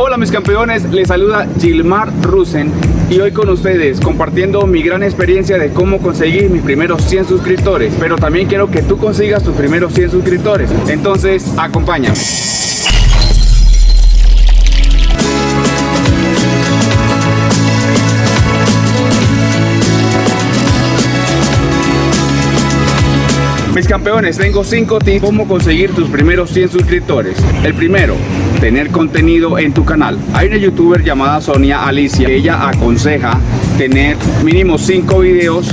Hola mis campeones, les saluda Gilmar Rusen y hoy con ustedes compartiendo mi gran experiencia de cómo conseguir mis primeros 100 suscriptores. Pero también quiero que tú consigas tus primeros 100 suscriptores. Entonces acompáñame Mis campeones, tengo 5 tips cómo conseguir tus primeros 100 suscriptores. El primero, tener contenido en tu canal. Hay una youtuber llamada Sonia Alicia, ella aconseja tener mínimo 5 videos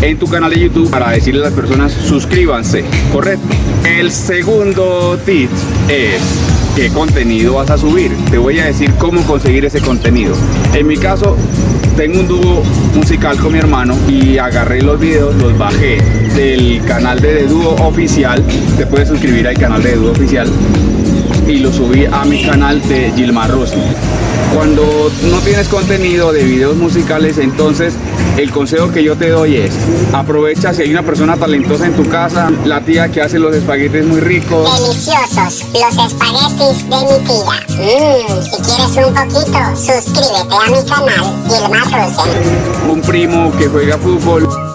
en tu canal de YouTube para decirle a las personas suscríbanse, correcto. El segundo tip es qué contenido vas a subir. Te voy a decir cómo conseguir ese contenido. En mi caso, tengo un dúo musical con mi hermano y agarré los videos, los bajé del canal de, Dúo Oficial. Te puedes suscribir al canal de Dúo Oficial y lo subí a mi canal de Gilmar Rossi. Cuando no tienes contenido de videos musicales, entonces el consejo que yo te doy es aprovecha si hay una persona talentosa en tu casa, la tía que hace los espaguetis muy ricos. Deliciosos, los espaguetis de mi tía. Mmm, si quieres un poquito, suscríbete a mi canal Gilmar Rossi. Un primo que juega fútbol.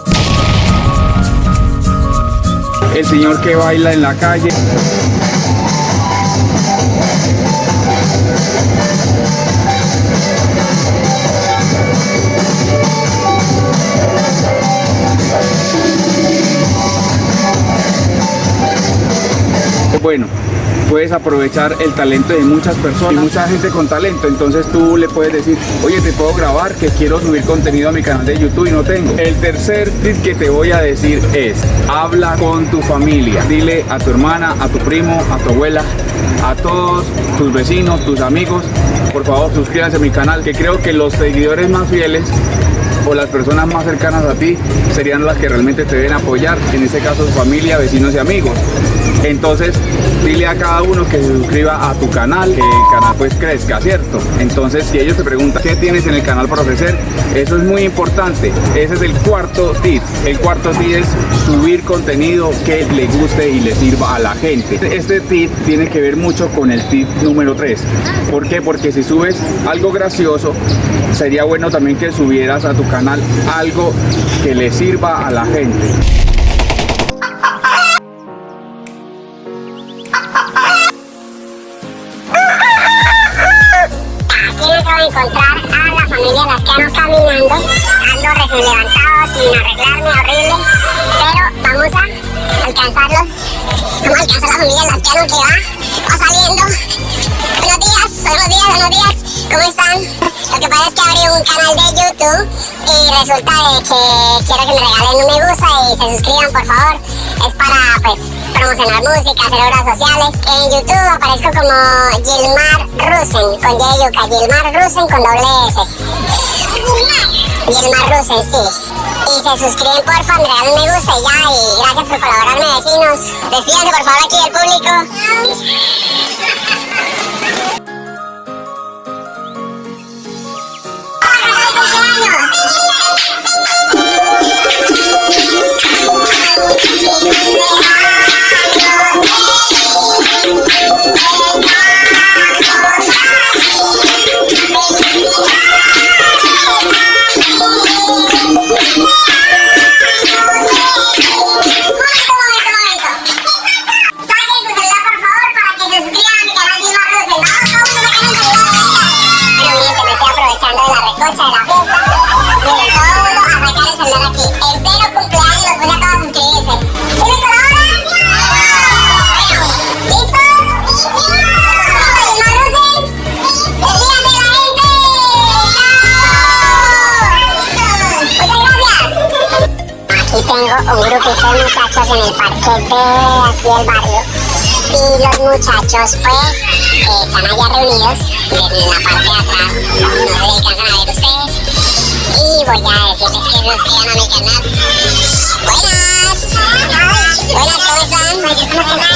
El señor que baila en la calle. bueno, puedes aprovechar el talento de muchas personas, mucha gente con talento, entonces tú le puedes decir, oye, te puedo grabar que quiero subir contenido a mi canal de YouTube y no tengo. El tercer tip que te voy a decir es, habla con tu familia, dile a tu hermana, a tu primo, a tu abuela, a todos tus vecinos, tus amigos, por favor suscríbanse a mi canal, que creo que los seguidores más fieles o las personas más cercanas a ti serían las que realmente te deben apoyar, en este caso familia, vecinos y amigos. Entonces, dile a cada uno que se suscriba a tu canal, que el canal pues crezca, ¿cierto? Entonces, si ellos te preguntan qué tienes en el canal para ofrecer, eso es muy importante. Ese es el cuarto tip. El cuarto tip es subir contenido que le guste y le sirva a la gente. Este tip tiene que ver mucho con el tip número 3. ¿Por qué? Porque si subes algo gracioso, sería bueno también que subieras a tu canal algo que le sirva a la gente. encontrar a la familia Lascano caminando. Ando recién levantado, sin arreglarme, horrible. Que va, va saliendo. Buenos días, buenos días, buenos días. ¿Cómo están? Lo que pasa es que abrí un canal de YouTube y resulta que quiero que me regalen un me gusta y se suscriban por favor. Es para pues promocionar música, hacer obras sociales. En YouTube aparezco como Gilmar Rusen, con Y Gilmar Rusen con doble S. Gilmar Rusen, sí. Y se suscriben porfa, me me gusta y ya, y gracias por colaborarme vecinos. Despídense por favor aquí del público. Un grupito de muchachos en el parquete aquí del barrio y los muchachos pues eh, están allá reunidos en la parte de atrás, no se alcanzan a ver ustedes y voy a decirles que se suscriban a mi canal. Buenas, buenas, ¿cómo están?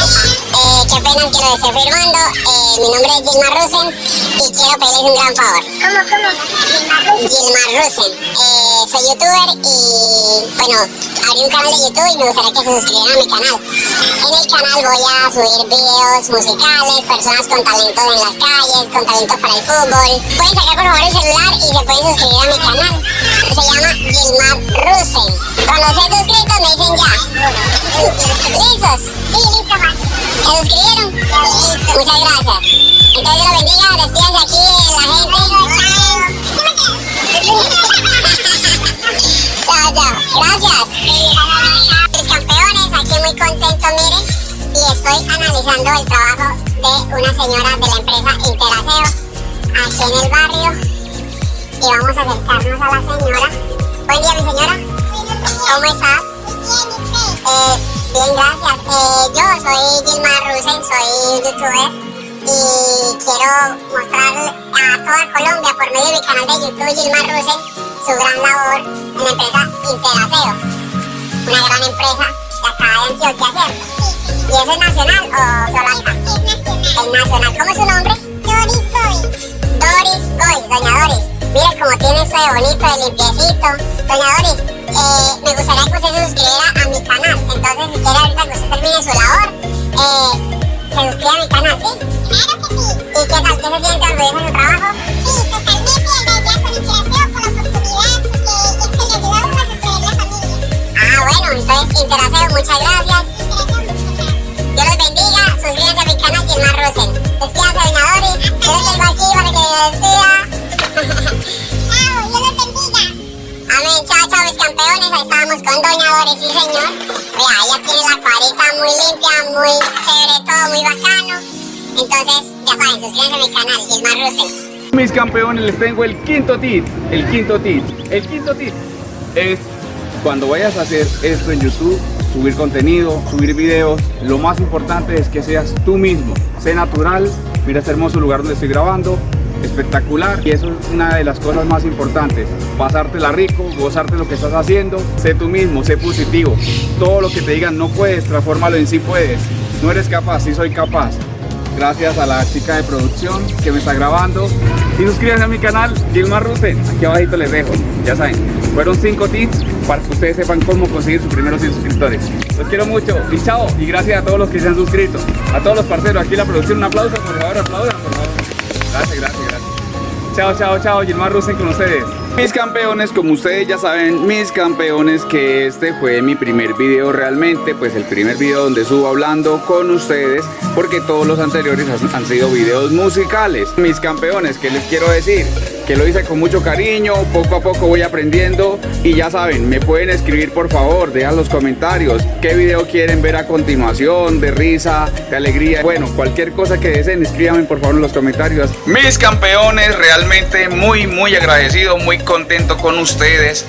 Eh, ¿Qué apenas que lo esté firmando. Eh, mi nombre es Gilmar Rusen y quiero pedirles un gran favor. ¿Cómo, cómo? Gilmar Rusen. Eh, soy youtuber y, bueno, abrí un canal de YouTube y me gustaría que se suscribieran a mi canal. En el canal voy a subir videos musicales, personas con talento en las calles, con talento para el fútbol. Pueden sacar por favor el celular y se pueden suscribir a mi canal. Se llama Gilmar Rusen. Cuando se suscritos me dicen ya. ¿Listos? Sí, ¿Se suscribieron? Muchas gracias. Entonces Dios los bendiga, despídense aquí la gente. chao, chao. Gracias. Mis campeones, aquí muy contento, miren. Y estoy analizando el trabajo de una señora de la empresa Interaseo aquí en el barrio. Y vamos a acercarnos a la señora. Buen día, mi señora. ¿Cómo estás? Eh, bien, gracias. Eh, yo soy Gilmar Rusen, soy youtuber y quiero mostrarle a toda Colombia por medio de mi canal de YouTube Gilmar Rusen su gran labor en la empresa Interaseo, una gran empresa de acá de Antioquia, ¿cierto? ¿Y eso es nacional o solo acá? Es nacional. Es nacional. ¿Cómo es su nombre? Doris Gois. Doris Gois, doña Doris. Mire cómo tiene esto de bonito, de limpiecito. Doña Doris, eh, me gustaría que usted Entonces, ya saben, suscríbanse a mi canal Gilmar. Mis campeones, les tengo el quinto tip. El quinto tip. El quinto tip es cuando vayas a hacer esto en YouTube, subir contenido, subir videos, lo más importante es que seas tú mismo. Sé natural. Mira este hermoso lugar donde estoy grabando. Espectacular. Y eso es una de las cosas más importantes. Pasártela rico, gozarte lo que estás haciendo. Sé tú mismo, sé positivo. Todo lo que te digan no puedes, transfórmalo en sí puedes. No eres capaz, sí soy capaz gracias a la chica de producción que me está grabando. Y suscríbanse a mi canal Gilmar Rusen, aquí abajito les dejo, ya saben, fueron 5 tips para que ustedes sepan cómo conseguir sus primeros 100 suscriptores. Los quiero mucho y chao. Y gracias a todos los que se han suscrito. A todos los parceros, aquí la producción, un aplauso por favor, aplaudan por favor. Gracias, gracias, gracias. Chao, chao, chao, Gilmar Rusen con ustedes. Mis campeones, como ustedes ya saben, mis campeones, que este fue mi primer video realmente, pues el primer video donde subo hablando con ustedes, porque todos los anteriores han, sido videos musicales. Mis campeones, ¿qué les quiero decir? Que lo hice con mucho cariño, poco a poco voy aprendiendo y ya saben, me pueden escribir por favor, dejan los comentarios qué video quieren ver a continuación, de risa, de alegría, bueno, cualquier cosa que deseen, escríbanme por favor en los comentarios. Mis campeones, realmente muy muy agradecido, muy contento con ustedes.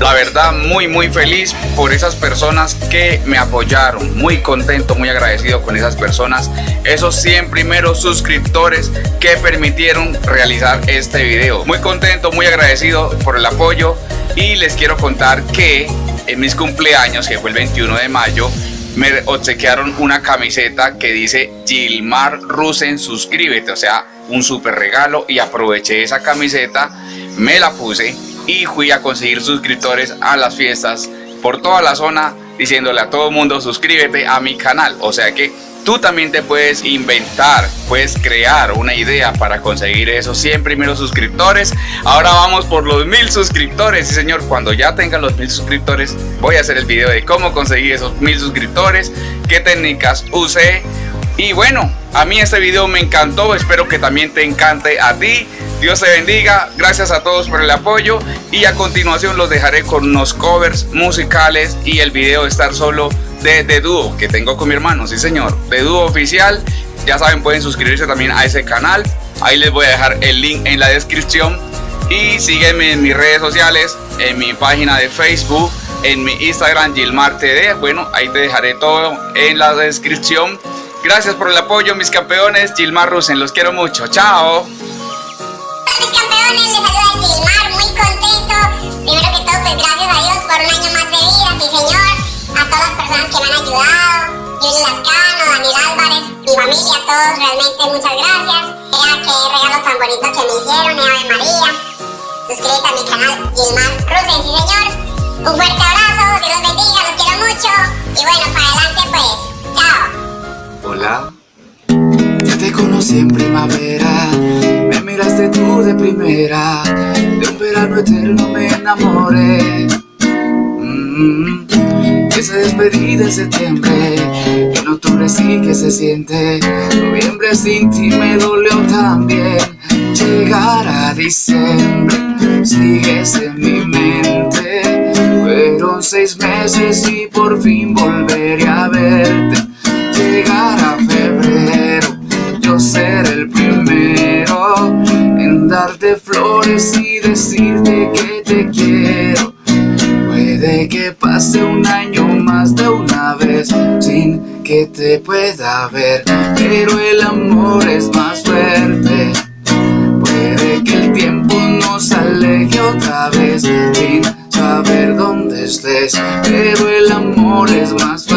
La verdad, muy muy feliz por esas personas que me apoyaron. Muy contento, muy agradecido con esas personas. Esos 100 primeros suscriptores que permitieron realizar este video. Muy contento, muy agradecido por el apoyo. Y les quiero contar que en mis cumpleaños, que fue el 21 de mayo, me obsequiaron una camiseta que dice Gilmar Rusen suscríbete, o sea, un super regalo y aproveché esa camiseta, me la puse y fui a conseguir suscriptores a las fiestas por toda la zona diciéndole a todo el mundo suscríbete a mi canal, o sea que tú también te puedes inventar, puedes crear una idea para conseguir esos 100 primeros suscriptores. Ahora vamos por los mil suscriptores. Sí, señor, cuando ya tengan los mil suscriptores, voy a hacer el video de cómo conseguir esos mil suscriptores, qué técnicas usé. Y bueno, a mí este video me encantó, espero que también te encante a ti. Dios te bendiga, gracias a todos por el apoyo y a continuación los dejaré con unos covers musicales y el video estar solo de, de dúo que tengo con mi hermano, sí señor, de dúo oficial. Ya saben, pueden suscribirse también a ese canal. Ahí les voy a dejar el link en la descripción. Y sígueme en mis redes sociales, en mi página de Facebook, en mi Instagram Gilmar TD. Bueno, ahí te dejaré todo en la descripción. Gracias por el apoyo, mis campeones. Gilmar Rusen, los quiero mucho. Chao. Mis campeones, les saluda Gilmar, muy contento. Primero que todo, pues gracias a Dios por un año más de vida, sí señor. A todas las personas que me han ayudado, Yuri Lascano, Daniel Álvarez, mi familia, todos realmente muchas gracias. Mira qué regalo tan bonito que me hicieron, Ave María. Suscríbete a mi canal Gilmar Rusen, sí señor. Un fuerte abrazo, Dios los bendiga, los quiero mucho. Y bueno, para adelante pues, chao. Hola. Ya te conocí en primavera, tú de primera, de un verano eterno me enamoré. Mm, esa despedida en septiembre, en octubre sí que se siente, noviembre sin ti me dolió también. Llegar a diciembre, sigues en mi mente, fueron seis meses y por fin volveré a verte. Pueda ver, pero el amor es más fuerte. Puede que el tiempo nos aleje otra vez sin saber dónde estés, pero el amor es más fuerte.